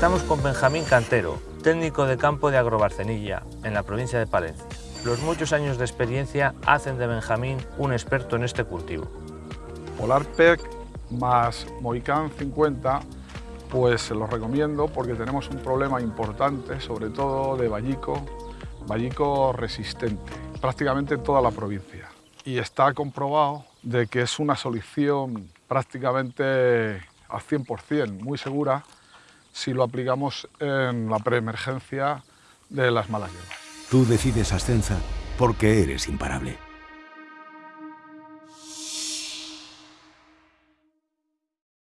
Benjamín Cantero, técnico de campo de Agrobarcenilla, en la provincia de Palencia. Los muchos años de experiencia hacen de Benjamín un experto en este cultivo. Polarpec más Moicán 50 pues los recomiendo porque tenemos un problema importante, sobre todo de vallico, vallico resistente, prácticamente en toda la provincia. Y está comprobado de que es una solución prácticamente al 100%, muy segura, si lo aplicamos en la preemergencia de las malas hierbas. Tú decides Ascensa porque eres imparable.